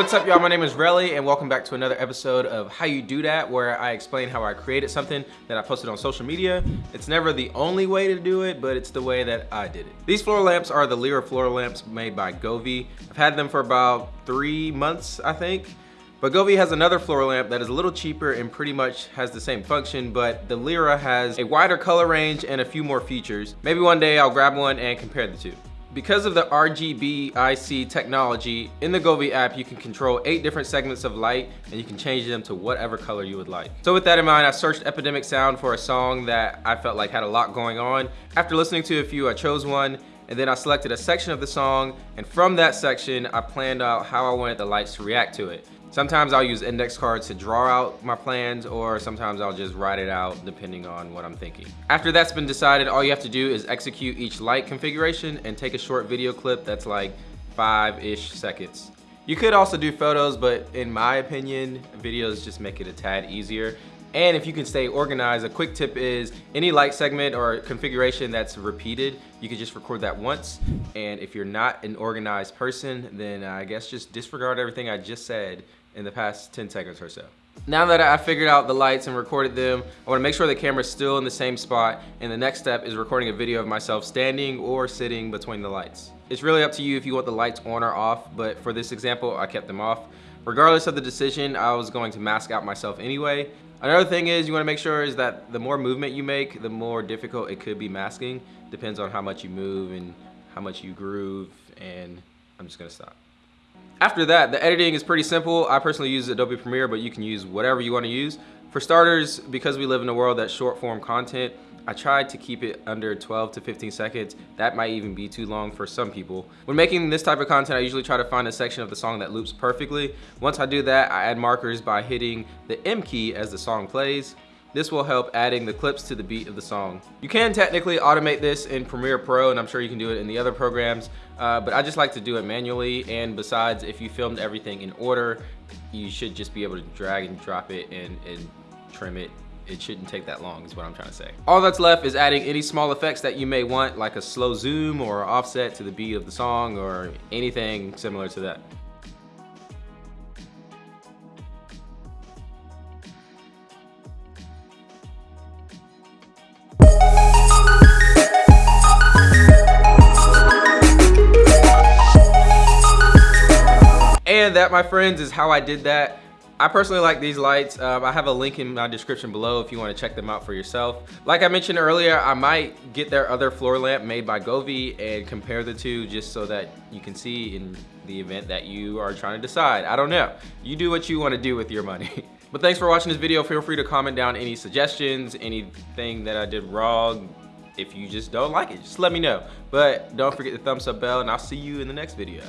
my name is Relly and welcome back to another episode of How You Do That where I explain how I created something that I posted on social media. It's never the only way to do it, but it's the way that I did it. These floor lamps are the Lyra floor lamps made by Govee. I've had them for about three months, I think. But Govee has another floor lamp that is a little cheaper and pretty much has the same function, but the Lyra has a wider color range and a few more features. Maybe one day I'll grab one and compare the two. Because of the RGB IC technology, in the Govee app, you can control eight different segments of light and you can change them to whatever color you would like. So with that in mind, I searched Epidemic Sound for a song that I felt like had a lot going on. After listening to a few, I chose one and then I selected a section of the song and from that section, I planned out how I wanted the lights to react to it. Sometimes I'll use index cards to draw out my plans or sometimes I'll just write it out depending on what I'm thinking. After that's been decided, all you have to do is execute each light configuration and take a short video clip that's like five-ish seconds. You could also do photos, but in my opinion, videos just make it a tad easier. And if you can stay organized, a quick tip is any light segment or configuration that's repeated, you can just record that once. And if you're not an organized person, then I guess just disregard everything I just said in the past 10 seconds or so. Now that I figured out the lights and recorded them, I wanna make sure the camera's still in the same spot and the next step is recording a video of myself standing or sitting between the lights. It's really up to you if you want the lights on or off, but for this example, I kept them off. Regardless of the decision, I was going to mask out myself anyway. Another thing is you wanna make sure is that the more movement you make, the more difficult it could be masking. Depends on how much you move and how much you groove, and I'm just gonna stop. After that, the editing is pretty simple. I personally use Adobe Premiere, but you can use whatever you want to use. For starters, because we live in a world that's short form content, I tried to keep it under 12 to 15 seconds. That might even be too long for some people. When making this type of content, I usually try to find a section of the song that loops perfectly. Once I do that, I add markers by hitting the M key as the song plays. This will help adding the clips to the beat of the song. You can technically automate this in Premiere Pro, and I'm sure you can do it in the other programs, uh, but I just like to do it manually, and besides, if you filmed everything in order, you should just be able to drag and drop it and, and trim it it shouldn't take that long is what I'm trying to say. All that's left is adding any small effects that you may want like a slow zoom or offset to the beat of the song or anything similar to that. And that, my friends, is how I did that. I personally like these lights. Um, I have a link in my description below if you want to check them out for yourself. Like I mentioned earlier, I might get their other floor lamp made by Govee and compare the two just so that you can see in the event that you are trying to decide. I don't know. You do what you want to do with your money. But thanks for watching this video. Feel free to comment down any suggestions, anything that I did wrong. If you just don't like it, just let me know. But don't forget the thumbs up bell and I'll see you in the next video.